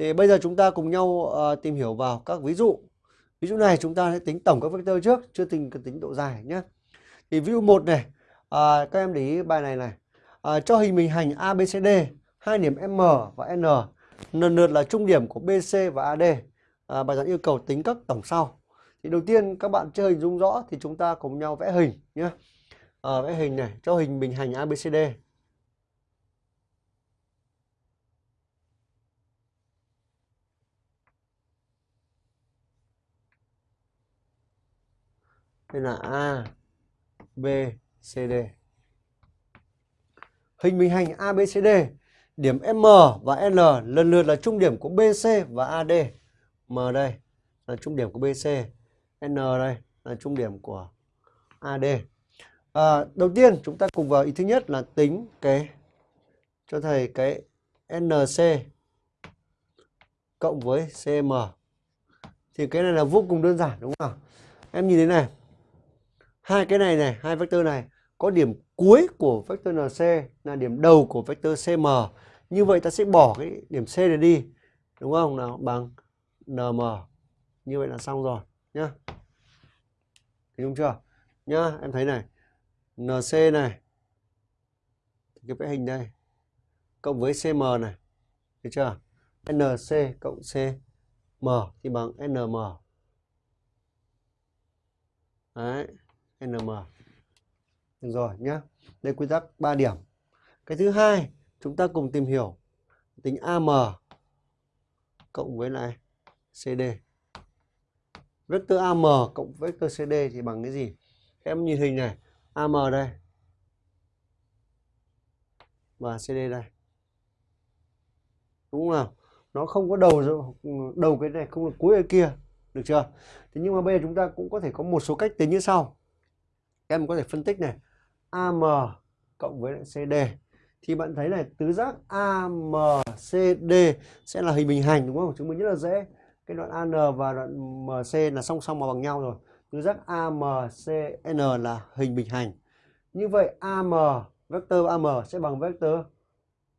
Thì bây giờ chúng ta cùng nhau uh, tìm hiểu vào các ví dụ. Ví dụ này chúng ta sẽ tính tổng các vectơ trước, chưa tính tính độ dài nhé. Thì ví dụ một này, à, các em để ý bài này này. À, cho hình bình hành ABCD, hai điểm M và N, lần lượt là trung điểm của BC và AD. À, bài giảng yêu cầu tính các tổng sau. Thì đầu tiên các bạn chưa hình dung rõ thì chúng ta cùng nhau vẽ hình nhé. À, vẽ hình này, cho hình bình hành ABCD. Đây là A, B, C, D. Hình bình hành a b c d điểm M và N lần lượt là trung điểm của BC và AD. M đây là trung điểm của BC, N đây là trung điểm của AD. À, đầu tiên chúng ta cùng vào ý thứ nhất là tính cái cho thầy cái NC cộng với CM. Thì cái này là vô cùng đơn giản đúng không? Em nhìn thế này hai cái này này, hai vectơ này, có điểm cuối của vector nc là điểm đầu của vector cm như vậy ta sẽ bỏ cái điểm c này đi, đúng không? Nào, bằng nm như vậy là xong rồi, nhá. Thấy không chưa? Nhá, em thấy này nc này cái vẽ hình đây, cộng với cm này, thấy chưa? Nc cộng cm thì bằng nm đấy. NM. Được rồi nhé. Đây quy tắc 3 điểm. Cái thứ hai, chúng ta cùng tìm hiểu tính AM cộng với lại CD. Vector AM cộng vector CD thì bằng cái gì? Em nhìn hình này, AM đây. Và CD đây. Đúng không nào? Nó không có đầu đầu cái này không là cuối ở kia. Được chưa? Thế nhưng mà bây giờ chúng ta cũng có thể có một số cách tính như sau các em có thể phân tích này AM cộng với lại CD thì bạn thấy này tứ giác AMCD sẽ là hình bình hành đúng không? Chứng minh rất là dễ. Cái đoạn AN và đoạn MC là song song mà bằng nhau rồi. Tứ giác AMCN là hình bình hành. Như vậy AM vector AM sẽ bằng vector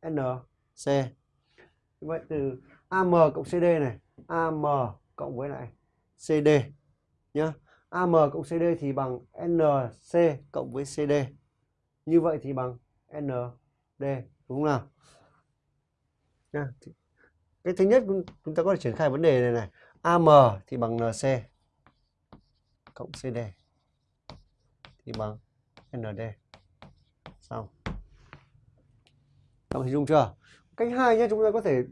NC. Như vậy từ AM cộng CD này, AM cộng với lại CD nhá. AM cộng CD thì bằng NC cộng với CD. Như vậy thì bằng ND đúng không nào? Nha. Cái thứ nhất chúng ta có thể triển khai vấn đề này này. AM thì bằng NC cộng CD thì bằng ND. Xong. Các hình dung chưa? Cách hai nhé, chúng ta có thể